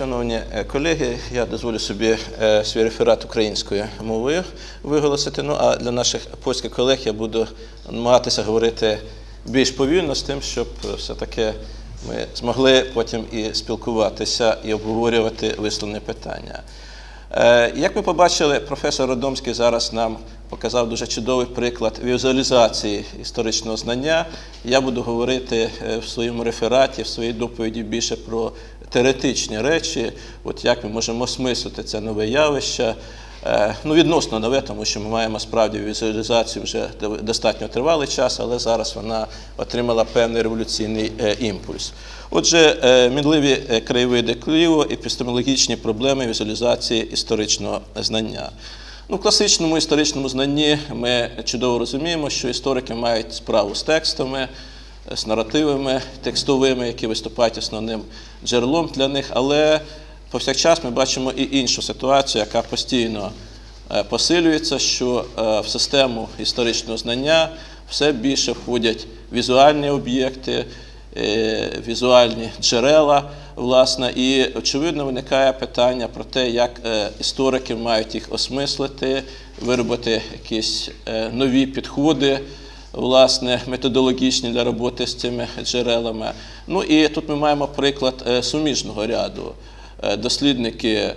Шановні е, колеги, я дозволю собі е, свій реферат українською мовою виголосити. Ну а для наших польських колег я буду намагатися говорити більш повільно з тим, щоб е, все-таки ми змогли потім і спілкуватися і обговорювати висловлені питання. Е, Як ми побачили, професор Родомський зараз нам показав дуже чудовий приклад візуалізації історичного знання. Я буду говорити е, в своєму рефераті, в своїй доповіді більше про теоретичні речі, от як ми можемо осмислити це нове явище. Е, Ну, відносно нове, тому що ми маємо справді візуалізацію вже достатньо тривалий час, але зараз вона отримала певний революційний е, імпульс. Отже, е, мінливі краєвиди Києва, епістемологічні проблеми візуалізації історичного знання. Ну, в класичному історичному знанні ми чудово розуміємо, що історики мають справу з текстами, з наративами текстовими, які виступають основним джерелом для них, але повсякчас ми бачимо і іншу ситуацію, яка постійно е, посилюється, що е, в систему історичного знання все більше входять візуальні об'єкти, е, візуальні джерела, власне, і очевидно виникає питання про те, як історики мають їх осмислити, виробити якісь нові підходи. Власне, методологічні для роботи з цими джерелами. Ну і тут ми маємо приклад суміжного ряду. Е, Дослідники,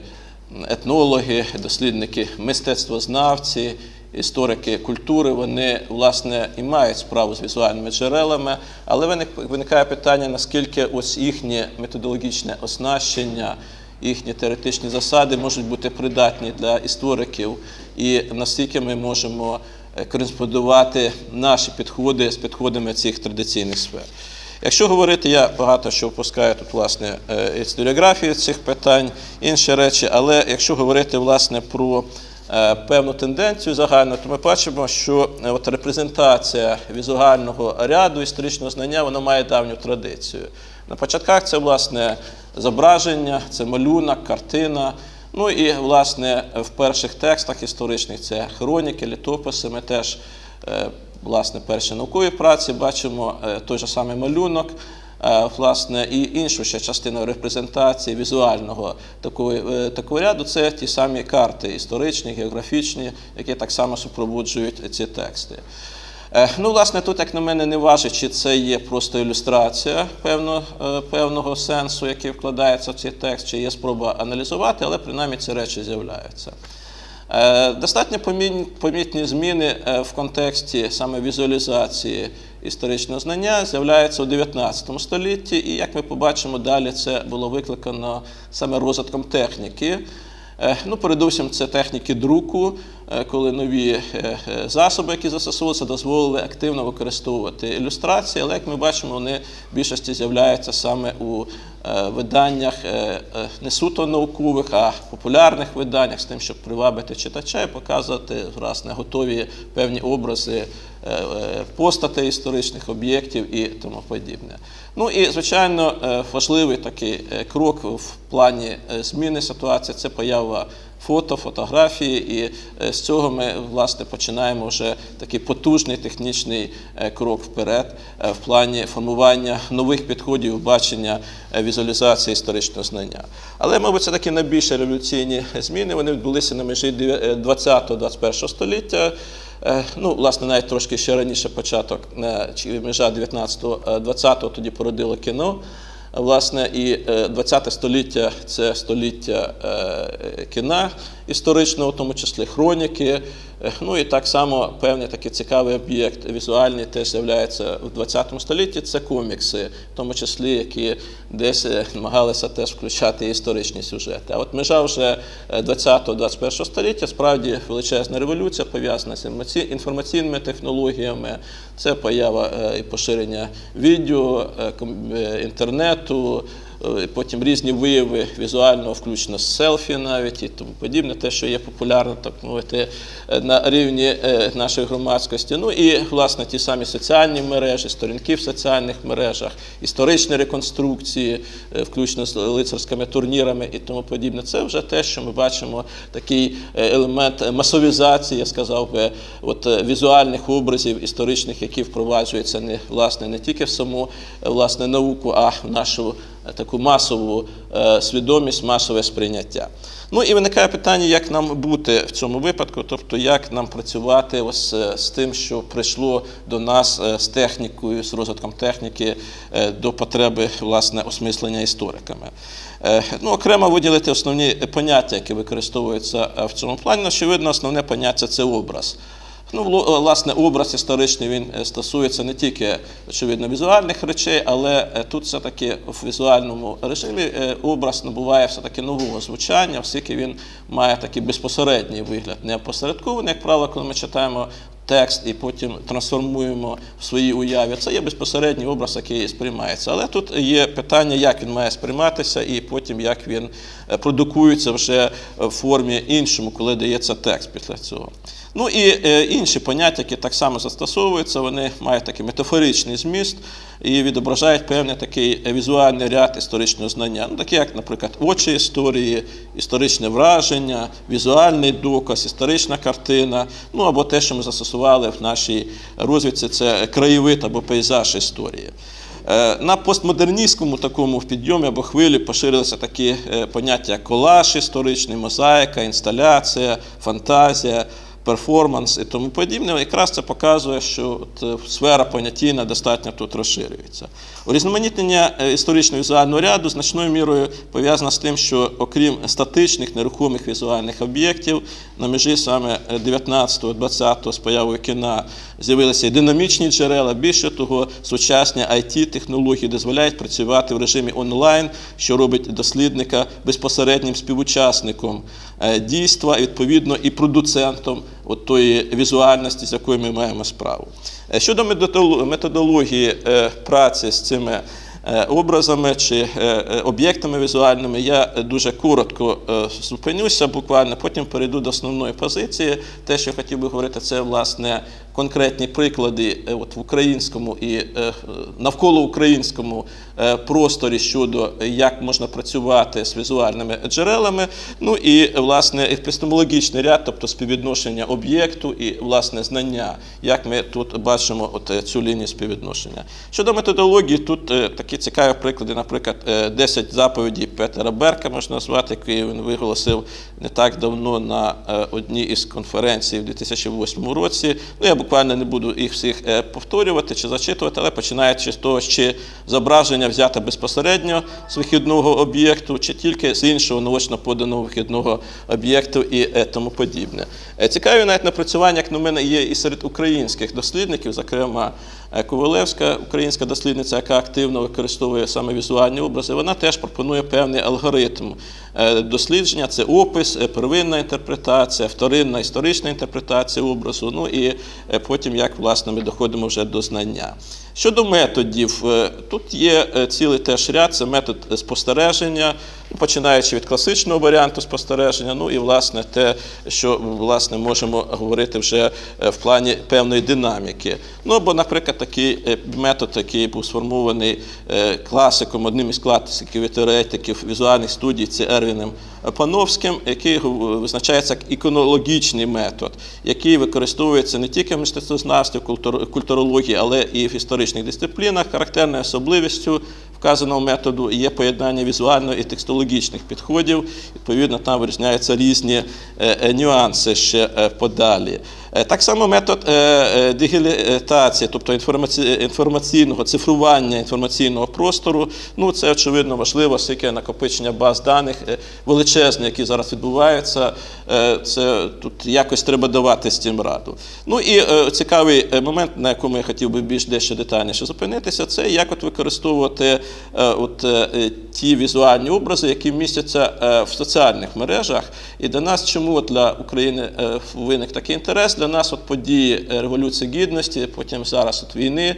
етнологи, дослідники мистецтвознавці, історики культури, вони власне і мають справу з візуальними джерелами, але виник- виникає питання, наскільки ось їхнє методологічне оснащення, їхні теоретичні засади можуть бути придатні для істориків, і наскільки ми можемо е, кореспондувати наші підходи з підходами цих традиційних сфер. Якщо говорити, я багато що впускаю тут власне е, історіографію цих питань, інші речі, але якщо говорити власне про е, певну тенденцію загальну, то ми бачимо, що е, от репрезентація візуального ряду історичного знання вона має давню традицію. На початках це власне зображення, це малюнок, картина. Ну і власне в перших текстах історичних це хроніки, літописи. Ми теж власне перші наукові праці бачимо е, той же самий малюнок. е, Власне, і іншу ще частину репрезентації візуального такого, е, такого ряду це ті самі карти історичні, географічні, які так само супроводжують ці тексти. Ну, власне, тут, як на мене, не важить, чи це є просто ілюстрація певно, певного сенсу, який вкладається в цей текст, чи є спроба аналізувати, але принаймні ці речі з'являються. Е, Достатньо помітні зміни е, в контексті саме візуалізації історичного знання з'являються у 19 столітті, і як ми побачимо далі, це було викликано саме розвитком техніки. Е, Ну, передусім, це техніки друку, е, коли нові е, засоби, які застосовувалися, дозволили активно використовувати ілюстрації, але як ми бачимо, вони в більшості з'являються саме у виданнях не суто наукових, а популярних виданнях з тим, щоб привабити читача і показувати власне готові певні образи постатей історичних об'єктів і тому подібне. Ну і звичайно, е, важливий такий е, крок в плані е, зміни ситуації це поява фото, фотографії, і е, з цього ми власне починаємо вже такий потужний технічний е, крок вперед е, в плані формування нових підходів бачення візуалізації історичного знання. Але, мабуть, це такі найбільші революційні зміни. Вони відбулися на межі 20-21 століття. Ну, власне, навіть трошки ще раніше початок, чи межа 19-20-го тоді породило кіно. Власне, і 20-те століття це століття е, кіна історичного, в тому числі хроніки. Е, Ну і так само певний такий цікавий об'єкт візуальний теж з'являється в 20 столітті. Це комікси, в тому числі, які десь е, намагалися теж включати історичні сюжети. А от межа вже 20-21 століття справді величезна революція пов'язана з інформаці- інформаційними технологіями. Це поява е, і поширення відео, е, е, інтернету, е, потім різні вияви візуального, включно з селфі навіть і тому подібне, те, що є популярно, так мовити, е, на рівні е, нашої громадськості. Ну і власне ті самі соціальні мережі, сторінки в соціальних мережах, історичні реконструкції, е, включно з лицарськими турнірами і тому подібне. Це вже те, що ми бачимо, такий е, елемент масовізації, я сказав би, от е, візуальних образів історичних, які впроваджуються не власне не тільки в саму е, власне науку, а в нашу е, таку масову е, свідомість, масове сприйняття. Ну і виникає питання, як нам бути в цьому випадку, тобто як нам працювати ось е, з тим, що прийшло до нас е, з технікою, з розвитком техніки е, до потреби власне осмислення істориками. Е, Ну, окремо виділити основні поняття, які використовуються е, в цьому плані. Очевидно, основне поняття це образ. Ну, власне, образ історичний він е, стосується не тільки очевидно візуальних речей, але е, тут все-таки в візуальному режимі е, образ набуває все-таки нового звучання, оскільки він має такий безпосередній вигляд, не опосередкований, як правило, коли ми читаємо текст і потім трансформуємо в своїй уяві. Це є безпосередній образ, який сприймається. Але тут є питання, як він має сприйматися, і потім як він е, продукується вже в формі іншому, коли дається текст після цього. Ну і е, інші поняття, які так само застосовуються, вони мають такий метафоричний зміст і відображають певний такий е, візуальний ряд історичного знання. Ну, такі як, наприклад, очі історії, історичне враження, візуальний доказ, історична картина, ну або те, що ми застосували в нашій розвідці, це краєвид або пейзаж історії. Е, На постмодерністському такому підйомі або хвилі поширилися такі поняття, як колаж історичний, мозаїка, інсталяція, фантазія, перформанс і тому подібне. Якраз це показує, що от, е, сфера поняттійна достатньо тут розширюється. Урізноманітнення е, історично-візуального ряду значною мірою пов'язано з тим, що окрім статичних нерухомих візуальних об'єктів, на межі саме 19-20 з появою кіна з'явилися і динамічні джерела. Більше того, сучасні IT-технології дозволяють працювати в режимі онлайн, що робить дослідника безпосереднім співучасником е, дійства, відповідно, і продуцентом от тої візуальності, з якою ми маємо справу. Е, Щодо методол- методології е, праці з цими образами чи е, е, об'єктами візуальними, я е, дуже коротко е, зупинюся, буквально потім перейду до основної позиції. Те, що хотів би говорити, це власне конкретні приклади е, от в українському і е, навколо українському е, просторі щодо е, як можна працювати з візуальними джерелами. Ну і власне епістемологічний ряд, тобто співвідношення об'єкту і власне знання, як ми тут бачимо от е, цю лінію співвідношення. Щодо методології, тут е, такі цікаві приклади, наприклад, е, 10 заповідей Петера Берка можна назвати, які він виголосив не так давно на е, одній із конференцій в 2008 році. Ну, я буквально не буду їх всіх е, повторювати чи зачитувати, але починаючи з того, чи зображення взяте безпосередньо з вихідного об'єкту, чи тільки з іншого наочно поданого вихідного об'єкту і е, тому подібне. Е, Цікаві навіть напрацювання, як на мене, є і серед українських дослідників, зокрема е, Ковалевська, українська дослідниця, яка активно використовує саме візуальні образи, вона теж пропонує певний алгоритм е, дослідження. Це опис, е, первинна інтерпретація, вторинна історична інтерпретація образу, ну і е, потім як власне ми доходимо вже до знання. Щодо методів, е, тут є е, цілий теж ряд, це метод спостереження, ну, починаючи від класичного варіанту спостереження, ну і власне те, що власне можемо говорити вже е, в плані певної динаміки. Ну або, наприклад, такий е, метод, який був сформований е, класиком, одним із класиків і теоретиків візуальних студій, це Ервіном Пановським, який визначається як іконологічний метод, який використовується не тільки в мистецтвознавстві, культурології, але і в історичних дисциплінах. Характерною особливістю вказаного методу є поєднання візуально і текстологічних підходів. Відповідно, там вирізняються різні е, е, нюанси ще е, подалі. Так само метод е, тобто інформаційного цифрування інформаційного простору. Ну, це очевидно важливо, оскільки накопичення баз даних величезне, які зараз відбуваються. Це тут якось треба давати з цим раду. Ну і цікавий момент, на якому я хотів би більш дещо детальніше зупинитися, це як от використовувати от, е, е, ті візуальні образи, які містяться е, в соціальних мережах. І для нас, чому для України е, виник такий інтерес? Для нас от події е, Революції Гідності, потім зараз от війни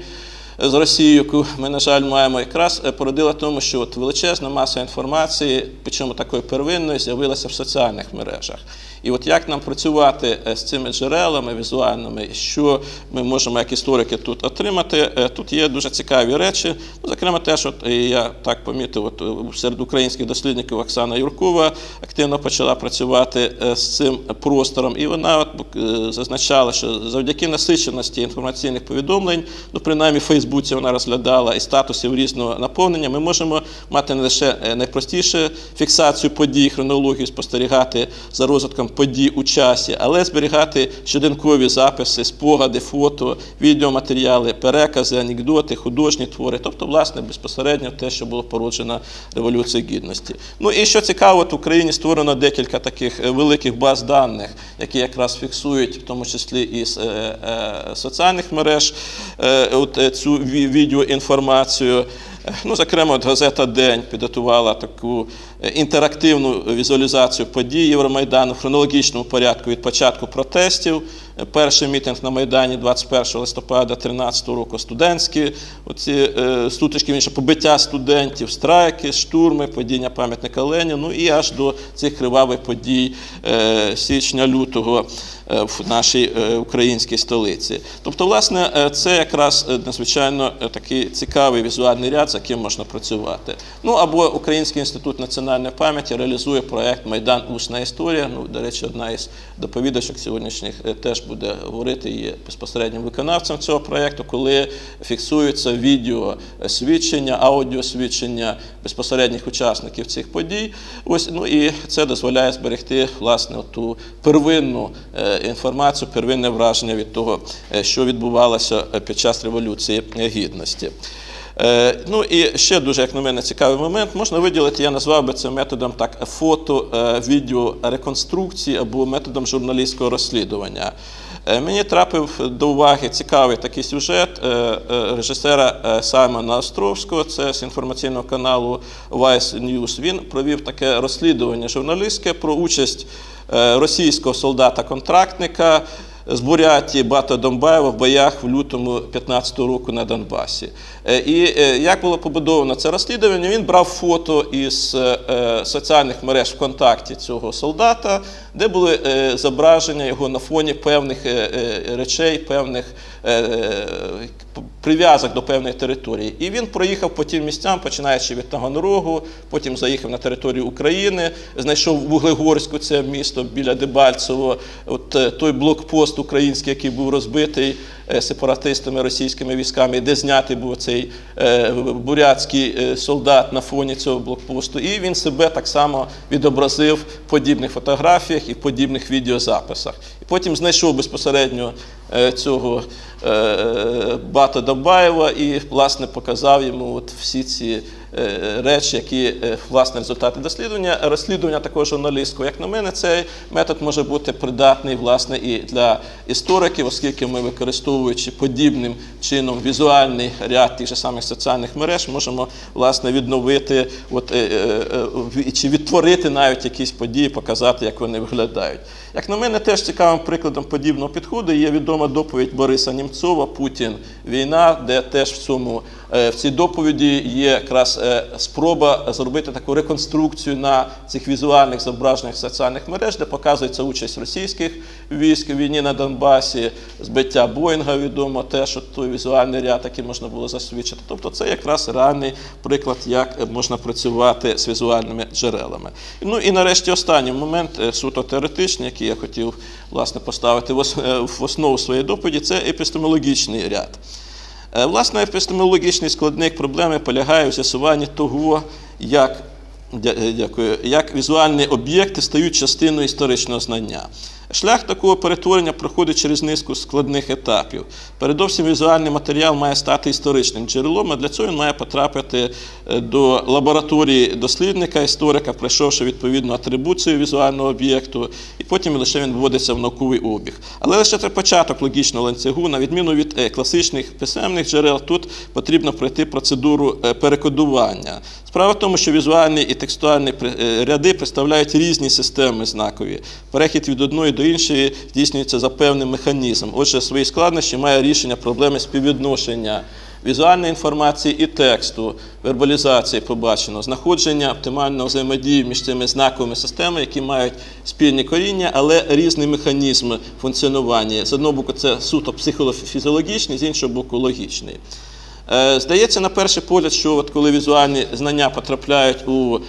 з Росією, яку ми, на жаль, маємо, якраз е, породила тому, що от величезна маса інформації, причому такої первинної, з'явилася в соціальних мережах. І от як нам працювати е, з цими джерелами візуальними, що ми можемо як історики тут отримати, е, тут є дуже цікаві речі. Ну, зокрема, теж от, е, я так помітив, от, серед українських дослідників Оксана Юркова активно почала працювати з цим простором, і вона от, зазначала, що завдяки насиченості інформаційних повідомлень, ну принаймні в Фейсбуці вона розглядала і статусів різного наповнення, ми можемо мати не лише найпростіше фіксацію подій, хронологію, спостерігати за розвитком подій у часі, але зберігати щоденкові записи, спогади, фото, відеоматеріали, перекази, анекдоти, художні твори, тобто, власне, безпосередньо те, що було породжено Революцією Гідності. Ну і що цікаво, в Україні створено декілька таких е, великих баз даних, які якраз фіксують, в тому числі і з е, е, соціальних мереж, от, цю ві- відеоінформацію. Ну, зокрема, от газета День підготувала таку е, інтерактивну візуалізацію подій Євромайдану в хронологічному порядку від початку протестів. Перший мітинг на Майдані 21 листопада 2013 року студентські, оці е, сутички, інше побиття студентів, страйки, штурми, падіння пам'ятника Леніну, ну і аж до цих кривавих подій е, січня-лютого е, в нашій українській столиці. Тобто, власне, це якраз надзвичайно такий цікавий візуальний ряд, з яким можна працювати. Ну або Український інститут національної пам'яті реалізує проект Майдан Усна історія. Ну, до речі, одна із доповідачок сьогоднішніх теж буде говорити є безпосереднім виконавцем цього проекту, коли фіксуються відео свідчення, аудіосвідчення безпосередніх учасників цих подій. Ось ну і це дозволяє зберегти власне ту первинну е, інформацію, первинне враження від того, е, що відбувалося е, під час революції гідності. Е, Ну і ще дуже, як на мене, цікавий момент. Можна виділити, я назвав би це методом так фото, е, відео реконструкції або методом журналістського розслідування. Е, Мені трапив до уваги цікавий такий сюжет режисера Саймона Островського, це з інформаційного каналу Vice News. Він провів таке розслідування журналістське про участь російського солдата-контрактника з Бурятії Бата Домбаєва в боях в лютому 15 року на Донбасі. Е, І е, як було побудовано це розслідування, він брав фото із е, соціальних мереж ВКонтакті цього солдата, де були зображення його на фоні певних речей, певних прив'язок до певної території. І він проїхав по тим місцям, починаючи від Таганрогу, потім заїхав на територію України, знайшов Вуглегорську, це місто біля Дебальцево, от е, той блокпост український, який був розбитий е, сепаратистами російськими військами, де знятий був цей е, бурятський солдат на фоні цього блокпосту. І він себе так само відобразив в подібних фотографіях і в подібних відеозаписах. Потім знайшов безпосередньо е, цього е, Бата Добаєва і, власне, показав йому от всі ці е, речі, які е, власне результати дослідження. Розслідування такого журналістського, як на мене, цей метод може бути придатний власне і для істориків, оскільки ми, використовуючи подібним чином візуальний ряд тих же самих соціальних мереж, можемо власне відновити от, е, е, е, чи відтворити навіть якісь події, показати, як вони виглядають. Як на мене, теж цікавим прикладом подібного підходу є відома доповідь Бориса Німцова Путін війна, де теж в цьому е, в цій доповіді є якраз е, спроба зробити таку реконструкцію на цих візуальних зображеннях соціальних мереж, де показується участь російських військ у війні на Донбасі, збиття Боїнга відомо, теж от той візуальний ряд, який можна було засвідчити. Тобто, це якраз реальний приклад, як можна працювати з візуальними джерелами. Ну і нарешті останній момент е, суто теоретичний, який я хотів власне поставити в е, в основу своєї доповіді, це епістемологічний ряд. Е, Власне, епістемологічний складник проблеми полягає в з'ясуванні того, як, е, дякую, як візуальні об'єкти стають частиною історичного знання. Шлях такого перетворення проходить через низку складних етапів. Передовсім візуальний матеріал має стати історичним джерелом, а для цього він має потрапити е, до лабораторії дослідника, історика, пройшовши відповідну атрибуцію візуального об'єкту, і потім лише він вводиться в науковий обіг. Але лише це початок логічного ланцюгу, на відміну від е, класичних писемних джерел, тут потрібно пройти процедуру е, перекодування. Справа в тому, що візуальні і текстуальні ряди представляють різні системи знакові. Перехід від одної до іншої здійснюється за певним механізмом. Отже, свої складнощі має рішення проблеми співвідношення візуальної інформації і тексту, вербалізації побачено, знаходження оптимального взаємодії між цими знаковими системами, які мають спільні коріння, але різні механізми функціонування. З одного боку, це суто психофізіологічний, з іншого боку, логічний. Е, Здається, на перший погляд, що от коли візуальні знання потрапляють у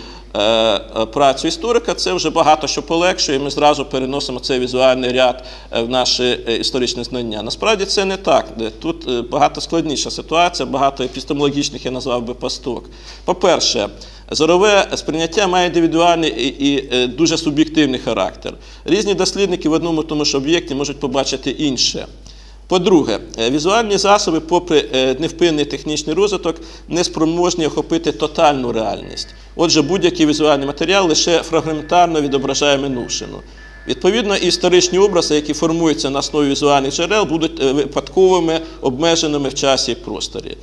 працю історика, це вже багато що полегшує. Ми зразу переносимо цей візуальний ряд е, в наші е, історичні знання. Насправді це не так. Тут е, багато складніша ситуація, багато епістемологічних я назвав би пасток. По-перше, зорове сприйняття має індивідуальний і, е, дуже суб'єктивний характер. Різні дослідники в одному тому ж об'єкті можуть побачити інше. По-друге, е, візуальні засоби, попри е, невпинний технічний розвиток, не спроможні охопити тотальну реальність. Отже, будь-який візуальний матеріал лише фрагментарно відображає минувшину. Відповідно, історичні образи, які формуються на основі візуальних джерел, будуть е, випадковими, обмеженими в часі і просторі.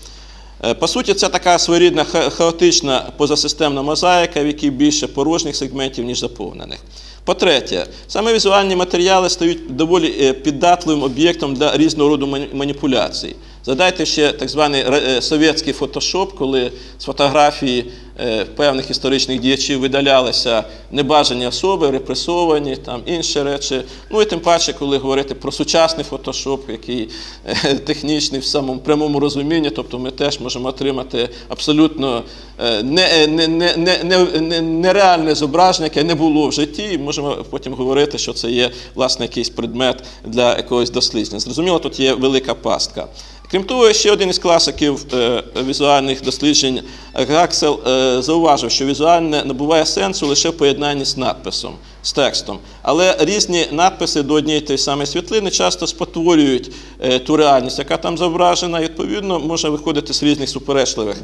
По суті, це така своєрідна хаотична позасистемна мозаїка, в якій більше порожніх сегментів, ніж заповнених. По-третє, саме візуальні матеріали стають доволі е, піддатливим об'єктом для різного роду мані- маніпуляцій. Згадайте ще так званий ре- е, совєтський фотошоп, коли з фотографії е, певних історичних діячів видалялися небажані особи, репресовані, там інші речі. Ну і тим паче, коли говорити про сучасний фотошоп, який е, технічний в самому прямому розумінні, тобто ми теж можемо отримати абсолютно е, не, е, не, не, не, не, не, нереальне зображення, яке не було в житті, і можемо потім говорити, що це є власне якийсь предмет для якогось дослідження. Зрозуміло, тут є велика пастка. Крім того, ще один із класиків е, візуальних досліджень Гаксел е, зауважив, що візуальне набуває сенсу лише в поєднанні з надписом, з текстом. Але різні надписи до однієї тієї самої світлини часто спотворюють е, ту реальність, яка там зображена, і відповідно може виходити з різних суперечливих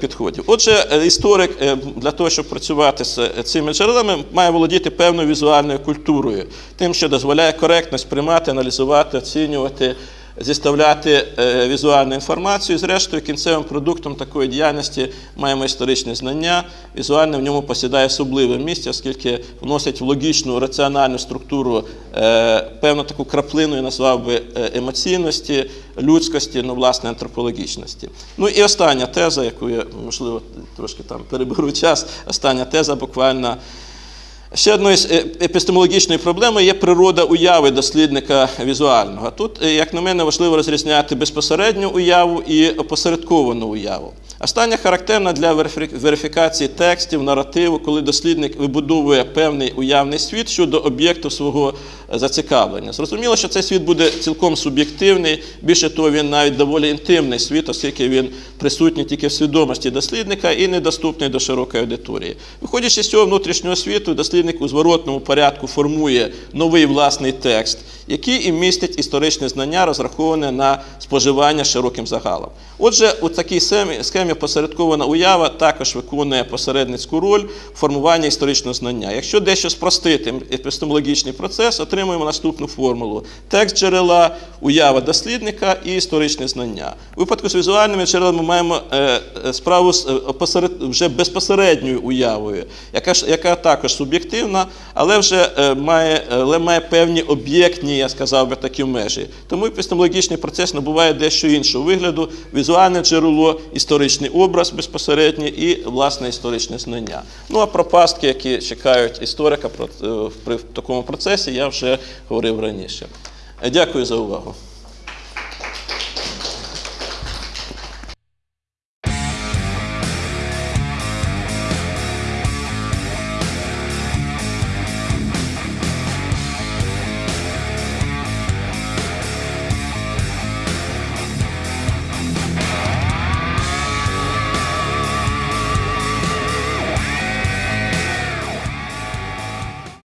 підходів. Отже, історик для того, щоб працювати з цими джерелами, має володіти певною візуальною культурою, тим, що дозволяє коректно сприймати, аналізувати, оцінювати зіставляти е, візуальну інформацію. Зрештою, кінцевим продуктом такої діяльності маємо історичне знання. Візуальне в ньому посідає особливе місце, оскільки вносить в логічну, раціональну структуру е, певну таку краплину, я назвав би е, емоційності, людськості, ну, власне, антропологічності. Ну і остання теза, яку я, можливо, трошки там переберу час, остання теза буквально. Ще одною з е, епістемологічної проблеми є природа уяви дослідника візуального. Тут, е, як на мене, важливо розрізняти безпосередню уяву і опосередковану уяву. Остання характерна для верифікації текстів, наративу, коли дослідник вибудовує певний уявний світ щодо об'єкту свого е, зацікавлення. Зрозуміло, що цей світ буде цілком суб'єктивний, більше того, він навіть доволі інтимний світ, оскільки він присутній тільки в свідомості дослідника і недоступний до широкої аудиторії. Виходячи з цього внутрішнього світу, дослідник у зворотному порядку формує новий власний текст, який і містить історичне знання, розраховане на споживання широким загалом. Отже, у такій схемі посередкована уява також виконує посередницьку роль в формуванні історичного знання. Якщо дещо спростити епістемологічний процес, отримуємо наступну формулу: текст джерела, уява дослідника і історичне знання. У випадку з візуальними джерелами ми маємо е, е, справу з е, вже безпосередньою уявою, яка, яка також суб'єктивна, але вже має, але має певні об'єктні, я сказав би, такі межі. Тому епістемологічний процес набуває дещо іншого вигляду: візуальне джерело, історичний образ безпосередній і власне історичне знання. Ну а про пастки, які чекають історика е, такому процесі, я вже говорив раніше. Дякую за увагу.